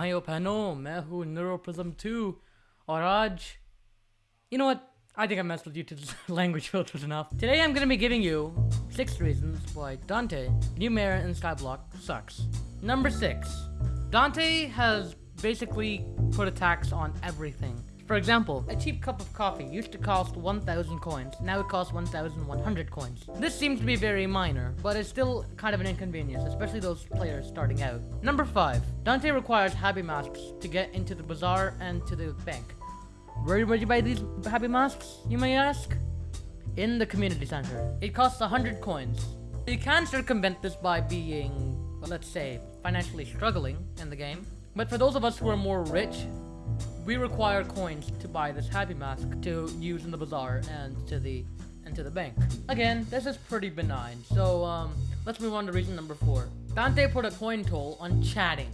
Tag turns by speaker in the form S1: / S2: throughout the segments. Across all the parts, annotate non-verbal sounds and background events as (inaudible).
S1: Myopano, बहनों Neuroprism 2, two you know what? I think I messed with YouTube's (laughs) language filters enough. Today I'm gonna be giving you six reasons why Dante New Mayor and Skyblock sucks. Number six Dante has basically put a tax on everything. For example, a cheap cup of coffee used to cost 1,000 coins, now it costs 1,100 coins. This seems to be very minor, but it's still kind of an inconvenience, especially those players starting out. Number 5. Dante requires happy masks to get into the bazaar and to the bank. Where would you buy these happy masks, you may ask? In the community center. It costs 100 coins. You can circumvent this by being, well, let's say, financially struggling in the game. But for those of us who are more rich, we require coins to buy this happy mask to use in the bazaar and to the and to the bank. Again, this is pretty benign. So um, let's move on to reason number four. Dante put a coin toll on chatting.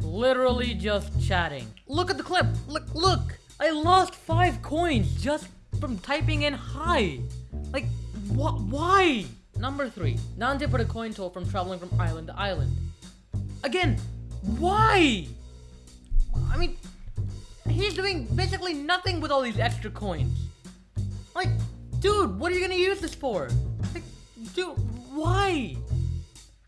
S1: Literally just chatting. Look at the clip. Look, look. I lost five coins just from typing in hi. Like, what? Why? Number three. Dante put a coin toll from traveling from island to island. Again, why? I mean, he's doing basically nothing with all these extra coins. Like, dude, what are you gonna use this for? Like, dude, why?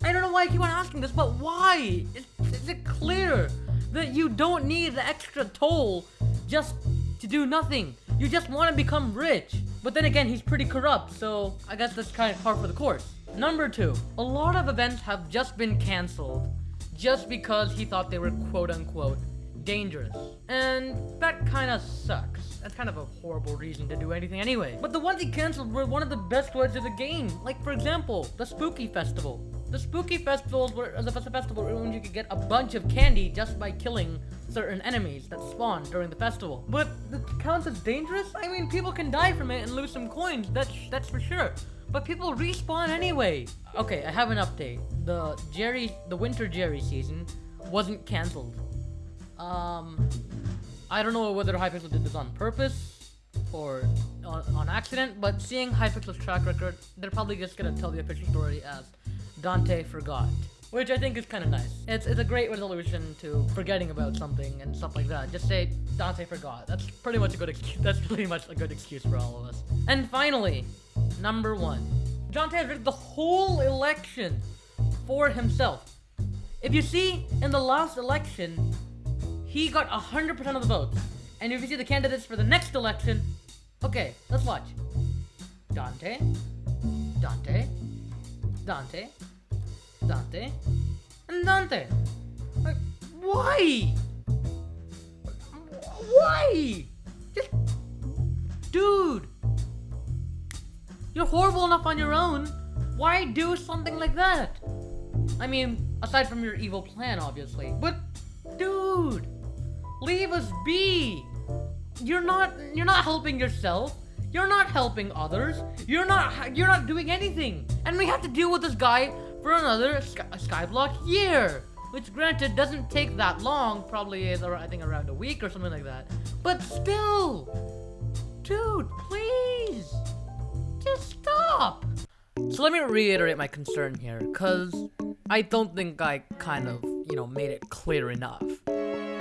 S1: I don't know why I keep on asking this, but why? Is, is it clear that you don't need the extra toll just to do nothing? You just want to become rich. But then again, he's pretty corrupt, so I guess that's kind of par for the course. Number two, a lot of events have just been cancelled just because he thought they were quote unquote dangerous. And that kind of sucks. That's kind of a horrible reason to do anything anyway. But the ones he canceled were one of the best ones of the game. Like, for example, the Spooky Festival. The Spooky Festivals were the festival when you could get a bunch of candy just by killing certain enemies that spawn during the festival. But it counts as dangerous? I mean, people can die from it and lose some coins, that's, that's for sure. But people respawn anyway. Okay, I have an update. The Jerry, the Winter Jerry season wasn't cancelled. Um, I don't know whether Hypixel did this on purpose or on, on accident, but seeing Hypixel's track record, they're probably just gonna tell the official story as Dante forgot. Which I think is kind of nice. It's, it's a great resolution to forgetting about something and stuff like that. Just say, Dante forgot. That's pretty much a good excuse. (laughs) That's pretty much a good excuse for all of us. And finally, number one. Dante has rigged the whole election for himself. If you see, in the last election, he got 100% of the votes. And if you see the candidates for the next election, okay, let's watch. Dante, Dante, Dante, Dante, and Dante. Like, why? Why? Just, dude, you're horrible enough on your own. Why do something like that? I mean, aside from your evil plan, obviously. But, dude, leave us be. You're not, you're not helping yourself. You're not helping others. You're not, you're not doing anything. And we have to deal with this guy for another sky, Skyblock year. Which granted doesn't take that long, probably is I think around a week or something like that. But still, dude, please, just stop. So let me reiterate my concern here, cause I don't think I kind of, you know, made it clear enough.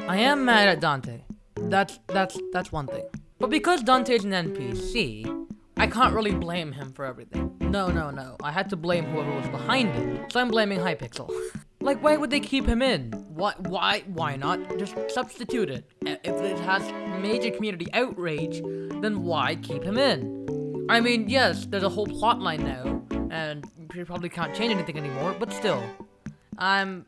S1: I am mad at Dante. That's, that's, that's one thing. But because Dante is an NPC, I can't really blame him for everything. No, no, no. I had to blame whoever was behind it. So I'm blaming Hypixel. (laughs) like, why would they keep him in? Why, why, why not just substitute it? If it has major community outrage, then why keep him in? I mean, yes, there's a whole plot line now, and you probably can't change anything anymore, but still. I'm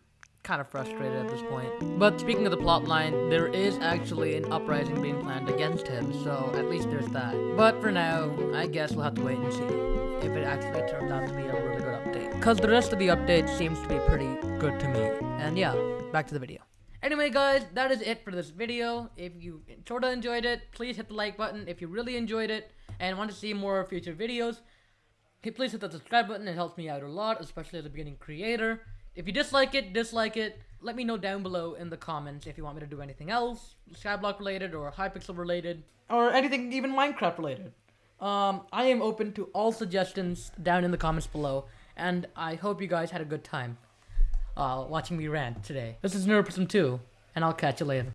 S1: kind of frustrated at this point. But speaking of the plotline, there is actually an uprising being planned against him, so at least there's that. But for now, I guess we'll have to wait and see if it actually turns out to be a really good update. Because the rest of the update seems to be pretty good to me. And yeah, back to the video. Anyway, guys, that is it for this video. If you sort of enjoyed it, please hit the like button. If you really enjoyed it and want to see more future videos, please hit the subscribe button. It helps me out a lot, especially as a beginning creator. If you dislike it, dislike it. Let me know down below in the comments if you want me to do anything else, Skyblock related or Hypixel related, or anything even Minecraft related. Um, I am open to all suggestions down in the comments below, and I hope you guys had a good time uh, watching me rant today. This is Neuroprism 2, and I'll catch you later.